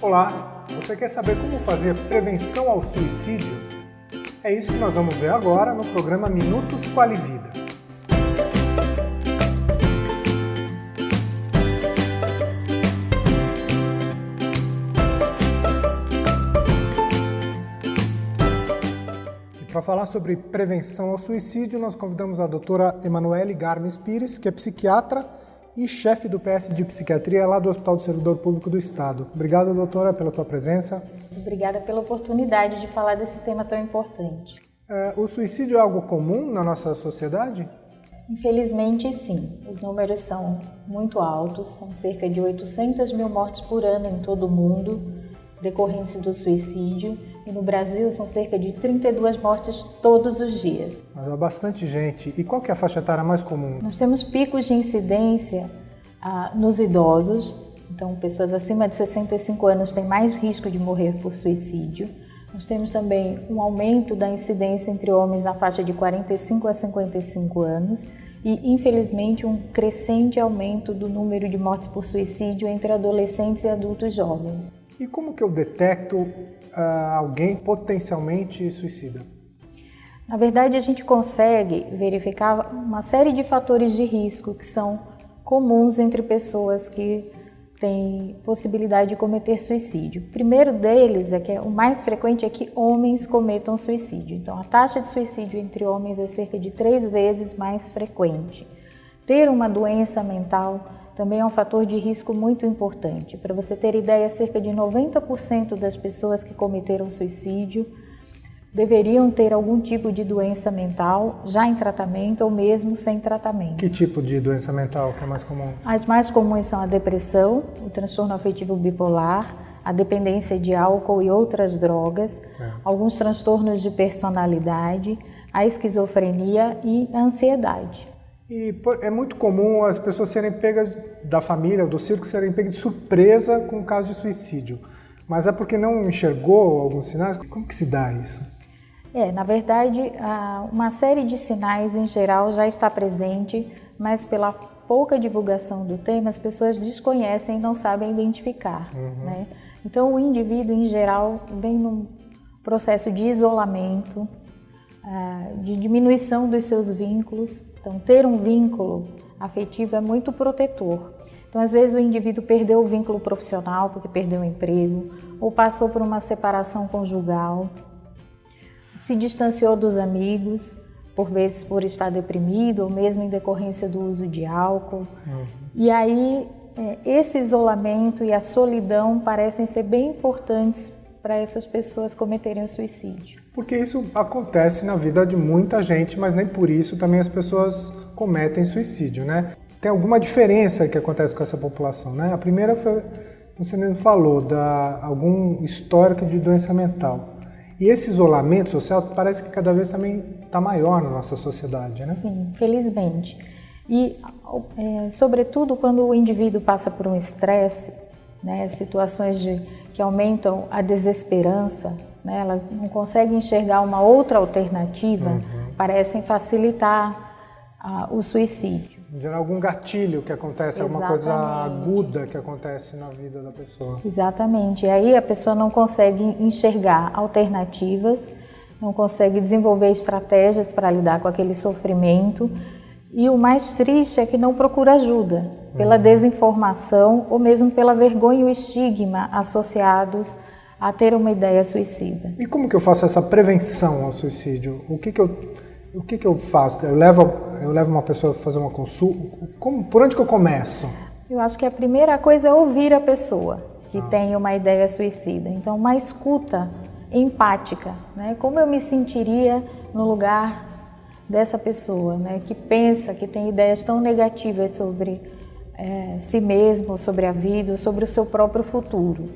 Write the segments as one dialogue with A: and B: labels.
A: Você quer saber como fazer prevenção ao suicídio? É isso que nós vamos ver agora no programa Minutos Quali Vida. Para falar sobre prevenção ao suicídio, nós convidamos a doutora Emanuele Garmes Pires, que é psiquiatra e chefe do PS de Psiquiatria lá do Hospital do Servidor Público do Estado. Obrigado, doutora, pela tua presença.
B: Obrigada pela oportunidade de falar desse tema tão importante.
A: É, o suicídio é algo comum na nossa sociedade?
B: Infelizmente, sim. Os números são muito altos, são cerca de 800 mil mortes por ano em todo o mundo decorrentes do suicídio. E no Brasil são cerca de 32 mortes todos os dias.
A: Mas há bastante gente. E qual é a faixa etária mais comum?
B: Nós temos picos de incidência ah, nos idosos. Então, pessoas acima de 65 anos têm mais risco de morrer por suicídio. Nós temos também um aumento da incidência entre homens na faixa de 45 a 55 anos e, infelizmente, um crescente aumento do número de mortes por suicídio entre adolescentes e adultos jovens.
A: E como que eu detecto uh, alguém potencialmente suicida?
B: Na verdade, a gente consegue verificar uma série de fatores de risco que são comuns entre pessoas que têm possibilidade de cometer suicídio. O primeiro deles é que o mais frequente é que homens cometam suicídio. Então, a taxa de suicídio entre homens é cerca de três vezes mais frequente. Ter uma doença mental também é um fator de risco muito importante. Para você ter ideia, cerca de 90% das pessoas que cometeram suicídio deveriam ter algum tipo de doença mental já em tratamento ou mesmo sem tratamento.
A: Que tipo de doença mental que é mais comum?
B: As mais comuns são a depressão, o transtorno afetivo bipolar, a dependência de álcool e outras drogas, é. alguns transtornos de personalidade, a esquizofrenia e a ansiedade.
A: E é muito comum as pessoas serem pegas da família, do circo, serem pegas de surpresa com o caso de suicídio. Mas é porque não enxergou alguns sinais? Como que se dá isso?
B: É, na verdade, uma série de sinais em geral já está presente, mas pela pouca divulgação do tema, as pessoas desconhecem e não sabem identificar. Uhum. Né? Então, o indivíduo, em geral, vem num processo de isolamento, de diminuição dos seus vínculos. Então, ter um vínculo afetivo é muito protetor. Então, às vezes, o indivíduo perdeu o vínculo profissional porque perdeu o emprego, ou passou por uma separação conjugal, se distanciou dos amigos, por vezes por estar deprimido, ou mesmo em decorrência do uso de álcool. Uhum. E aí, é, esse isolamento e a solidão parecem ser bem importantes para essas pessoas cometerem o suicídio.
A: Porque isso acontece na vida de muita gente, mas nem por isso também as pessoas cometem suicídio, né? Tem alguma diferença que acontece com essa população, né? A primeira foi, você mesmo falou, da algum histórico de doença mental. E esse isolamento social parece que cada vez também está maior na nossa sociedade, né?
B: Sim, felizmente. E, é, sobretudo, quando o indivíduo passa por um estresse, né, situações de, que aumentam a desesperança, né, elas não conseguem enxergar uma outra alternativa, uhum. parecem facilitar uh, o suicídio.
A: Gerar algum gatilho que acontece, Exatamente. alguma coisa aguda que acontece na vida da pessoa.
B: Exatamente. E aí a pessoa não consegue enxergar alternativas, não consegue desenvolver estratégias para lidar com aquele sofrimento. E o mais triste é que não procura ajuda pela uhum. desinformação ou mesmo pela vergonha e o estigma associados a ter uma ideia suicida.
A: E como que eu faço essa prevenção ao suicídio? O que que eu, o que que eu faço? Eu levo, eu levo uma pessoa a fazer uma consulta? Como, por onde que eu começo?
B: Eu acho que a primeira coisa é ouvir a pessoa que ah. tem uma ideia suicida. Então, uma escuta empática, né? Como eu me sentiria no lugar dessa pessoa, né? Que pensa, que tem ideias tão negativas sobre é, si mesmo, sobre a vida, sobre o seu próprio futuro.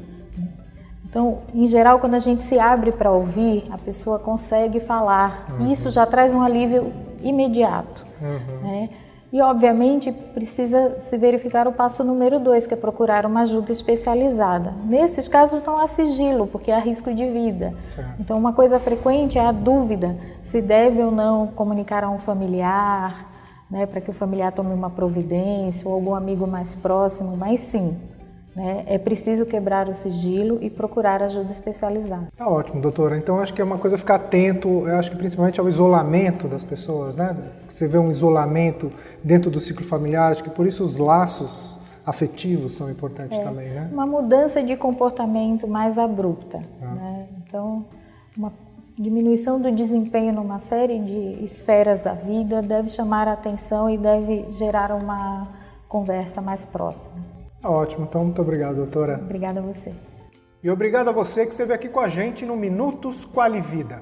B: Então, em geral, quando a gente se abre para ouvir, a pessoa consegue falar. Uhum. E isso já traz um alívio imediato. Uhum. Né? E, obviamente, precisa se verificar o passo número dois, que é procurar uma ajuda especializada. Nesses casos, não há sigilo, porque há risco de vida. Certo. Então, uma coisa frequente é a dúvida se deve ou não comunicar a um familiar, né, para que o familiar tome uma providência, ou algum amigo mais próximo, mas sim, Né? É preciso quebrar o sigilo e procurar ajuda especializada.
A: Tá ótimo, doutora. Então acho que é uma coisa ficar atento, eu acho que principalmente ao isolamento das pessoas, né? Você vê um isolamento dentro do ciclo familiar, acho que por isso os laços afetivos são importantes é, também, né?
B: Uma mudança de comportamento mais abrupta, ah. né? Então, uma diminuição do desempenho numa série de esferas da vida deve chamar a atenção e deve gerar uma conversa mais próxima.
A: Tá ótimo, então muito obrigado, doutora.
B: Obrigada a você.
A: E obrigado a você que esteve aqui com a gente no Minutos Quali Vida.